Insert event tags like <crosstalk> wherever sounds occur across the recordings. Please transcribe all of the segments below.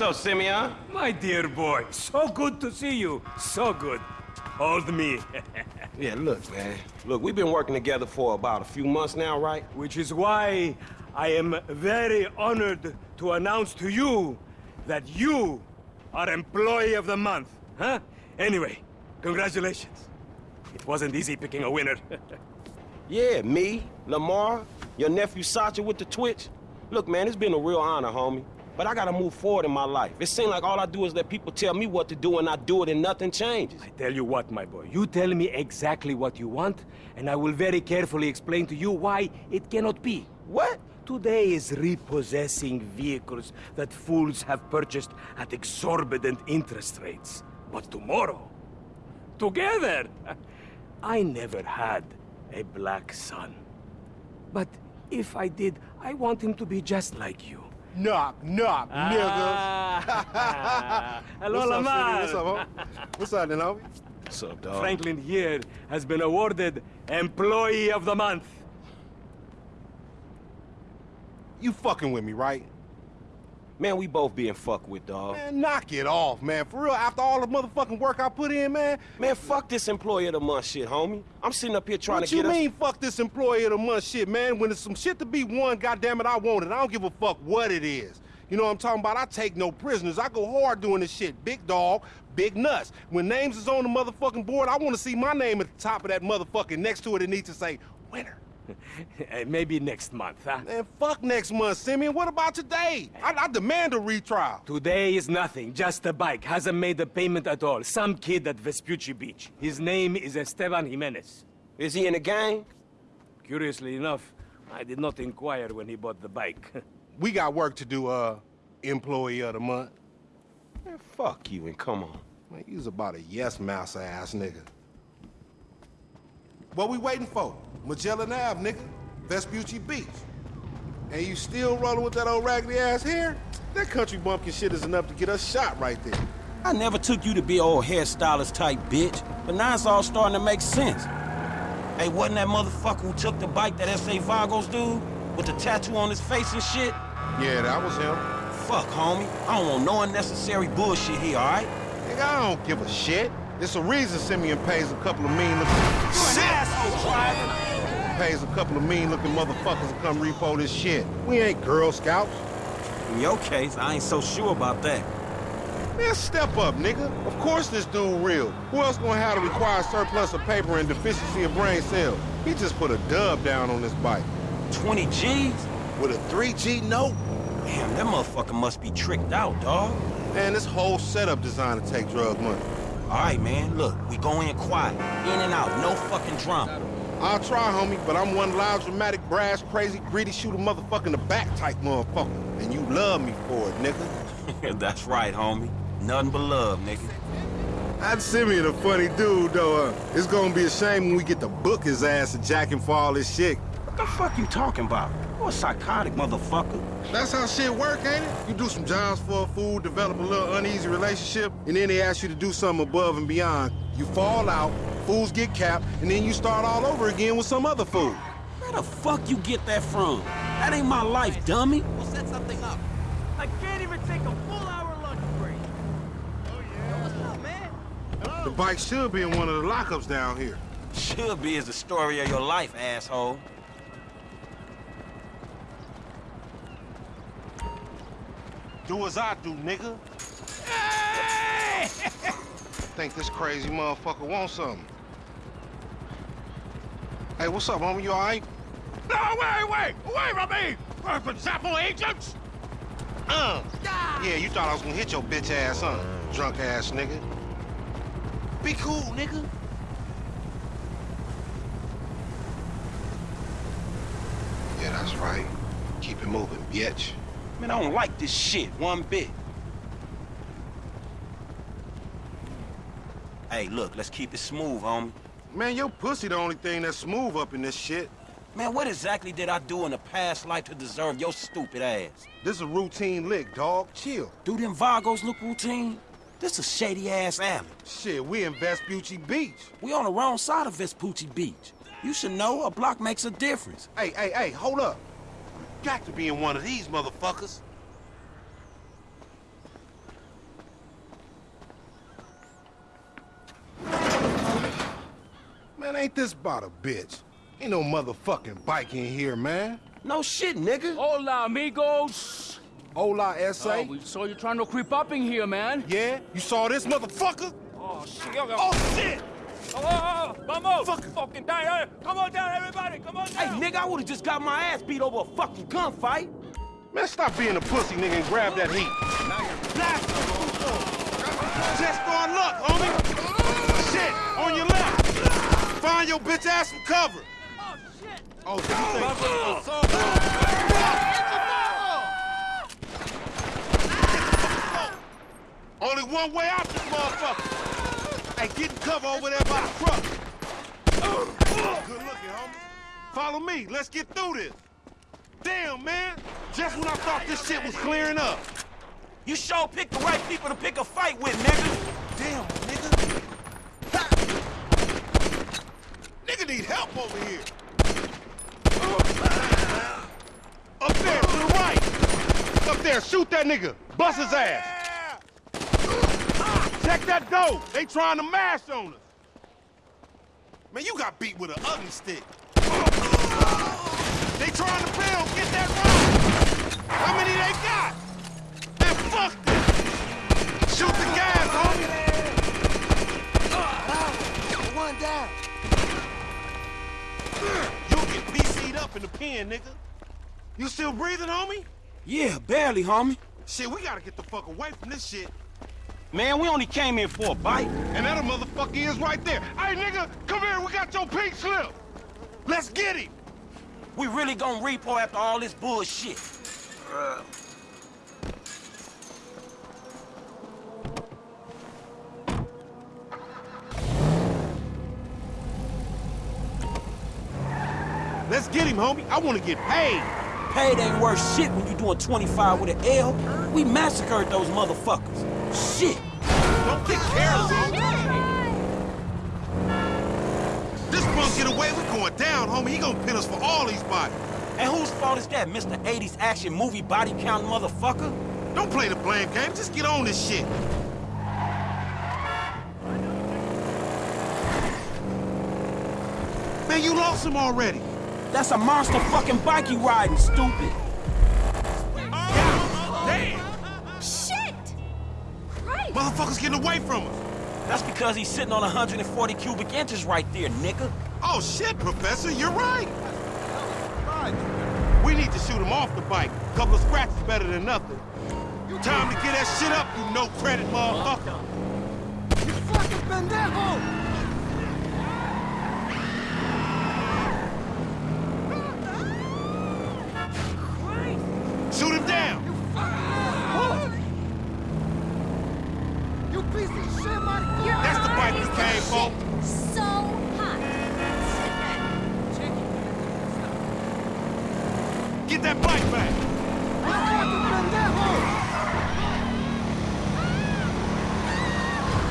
Up, Simeon? My dear boy, so good to see you. So good. Hold me. <laughs> Yeah, look, man. Look, we've been working together for about a few months now, right? Which is why I am very honored to announce to you that you are Employee of the Month. Huh? Anyway, congratulations. It wasn't easy picking a winner. <laughs> Yeah, me, Lamar, your nephew Sacha with the Twitch. Look, man, it's been a real honor, homie. But I gotta move forward in my life. It seems like all I do is let people tell me what to do and I do it and nothing changes. I tell you what, my boy. You tell me exactly what you want, and I will very carefully explain to you why it cannot be. What? Today is repossessing vehicles that fools have purchased at exorbitant interest rates. But tomorrow, together, <laughs> I never had a black son. But if I did, I want him to be just like you. Knock, knock, Ah. <laughs> Hello, What's up, Lamar. City? What's up, homie? What's up, then, homie? What's up, dog? Franklin here has been awarded Employee of the Month. You fucking with me, right? Man, we both being fucked with, dog. Man, knock it off, man. For real, after all the motherfucking work I put in, man. Man, fuck this employee of the month shit, homie. I'm sitting up here trying what to get What you mean, fuck this employee of the month shit, man? When there's some shit to be won, goddamn it, I want it. I don't give a fuck what it is. You know what I'm talking about? I take no prisoners. I go hard doing this shit. Big dog, big nuts. When names is on the motherfucking board, I want to see my name at the top of that motherfucking next to it. It needs to say winner. <laughs> Maybe next month, huh? Man, fuck next month, Simeon. What about today? I, I demand a retrial. Today is nothing, just a bike. Hasn't made a payment at all. Some kid at Vespucci Beach. His name is Esteban Jimenez. Is he in the gang? Curiously enough, I did not inquire when he bought the bike. <laughs> We got work to do, uh, employee of the month. Man, fuck you and come on. Man, you's about a yes mouse ass nigga. What we waiting for? Magellan Ave, nigga. Vespucci Beach. And you still rolling with that old raggedy ass hair? That country bumpkin shit is enough to get us shot right there. I never took you to be old hairstylist type bitch, but now it's all starting to make sense. Hey, wasn't that motherfucker who took the bike that S.A. Vagos dude? With the tattoo on his face and shit? Yeah, that was him. Fuck, homie. I don't want no unnecessary bullshit here, alright? Nigga, I don't give a shit. There's a reason Simeon pays a couple of mean looking... Pays a couple of mean looking motherfuckers to come repo this shit. We ain't Girl Scouts. In your case, I ain't so sure about that. Man, step up, nigga. Of course this dude real. Who else gonna have the required surplus of paper and deficiency of brain cells? He just put a dub down on this bike. 20 G's? With a 3G note? Damn, that motherfucker must be tricked out, dog. Man, this whole setup designed to take drug money. Alright, man, look, we go in quiet. In and out, no fucking drama. I'll try, homie, but I'm one loud, dramatic, brass, crazy, greedy, shoot a motherfucker in the back type motherfucker. And you love me for it, nigga. <laughs> That's right, homie. Nothing but love, nigga. That Simeon a funny dude, though. Uh, it's gonna be a shame when we get to book his ass and jack him for all this shit. What the fuck you talking about? You a psychotic motherfucker. That's how shit work, ain't it? You do some jobs for a fool, develop a little uneasy relationship, and then they ask you to do something above and beyond. You fall out, fools get capped, and then you start all over again with some other fool. Where the fuck you get that from? That ain't my life, dummy. We'll set something up. I can't even take a full hour lunch break. Oh, Yo, what's up, man? Hello? The bike should be in one of the lockups down here. Should be is the story of your life, asshole. Do as I do, nigga. Hey! <laughs> Think this crazy motherfucker wants something. Hey, what's up, homie? You all right? No, wait, wait! Away from me! Zappo agents! Uh. Yeah, you thought I was gonna hit your bitch ass, huh? Drunk ass nigga. Be cool, nigga. Yeah, that's right. Keep it moving, bitch. Man, I don't like this shit one bit. Hey, look, let's keep it smooth, homie. Man, your pussy the only thing that's smooth up in this shit. Man, what exactly did I do in a past life to deserve your stupid ass? This is a routine lick, dog. Chill. Do them Vagos look routine? This a shady-ass alley. Shit, we in Vespucci Beach. We on the wrong side of Vespucci Beach. You should know a block makes a difference. Hey, hey, hey, hold up. Got to be in one of these motherfuckers. Man, ain't this about a bitch? Ain't no motherfucking bike in here, man. No shit, nigga. Hola, amigos. Hola, S.A. Oh, we saw you trying to creep up in here, man. Yeah? You saw this motherfucker? Oh, shit. Oh, shit! Oh, oh, oh, oh vamos! Fuck. Fucking down. Hey, Come on down, everybody. Come on down! Hey, nigga, I would've just got my ass beat over a fucking gunfight. Man, stop being a pussy, nigga, and grab that heat. Blast him! Just for luck, homie! Shit! On your left! Find your bitch ass some cover! Oh, oh shit. Oh, did you think... Only one way out this motherfucker! Hey, get in cover over there by the truck! Good looking, homie. Follow me, let's get through this. Damn, man! Just when I thought this shit was clearing up. You sure picked the right people to pick a fight with, nigga. Damn, nigga. Ha! Nigga need help over here. Up there, to the right. Up there, shoot that nigga. Bust his ass. Check that door. They trying to mash on us. Man, you got beat with an ugly stick. They trying to build. Get that rock. How many they got? Man, fuck this. Shoot the gas, homie. One down. You'll get PC'd up in the pen, nigga. You still breathing, homie? Yeah, barely, homie. Shit, we gotta get the fuck away from this shit. Man, we only came here for a bite. And that a motherfucker is right there. Hey, nigga, come here. We got your pink slip. Let's get him. We really gonna repo after all this bullshit. Let's get him, homie. I want to get paid. Paid ain't worth shit when you doing 25 with an L. We massacred those motherfuckers. Shit. Don't get careless, homie. This punk get away, we going down, homie. He gonna pin us for all these bodies. And whose fault is that, Mr. 80s action movie body count motherfucker? Don't play the blame game. Just get on this shit. Man, you lost him already. That's a monster fucking bike you riding, stupid. Damn! Shit! Christ! Motherfuckers getting away from us. That's because he's sitting on 140 cubic inches right there, nigga. Oh, shit, Professor, you're right. We need to shoot him off the bike. A Couple of scratches better than nothing. Time to get that shit up, you no credit motherfucker. You fucking pendejo! Shoot him down! You piece of shit, man! Your That's the bike we came for. So hot. Get that bike back!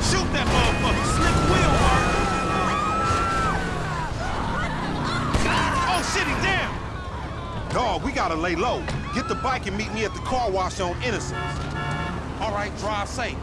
Shoot that motherfucker! Slick wheel, Mark! Oh, shit, he down! Dog, we gotta lay low. Get the bike and meet me at the car wash on Innocence. All right, drive safe.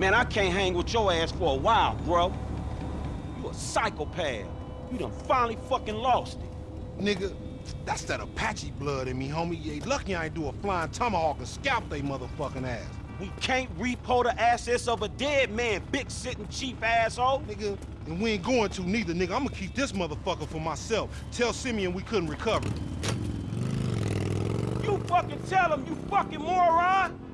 Man, I can't hang with your ass for a while, bro. You a psychopath. You done finally fucking lost it. Nigga, that's that Apache blood in me, homie. You ain't lucky I ain't do a flying tomahawk and scalp they motherfucking ass. We can't repo the assets of a dead man, big sitting chief asshole. Nigga, and we ain't going to neither, nigga. I'm gonna keep this motherfucker for myself. Tell Simeon we couldn't recover. You fucking tell him, you fucking moron!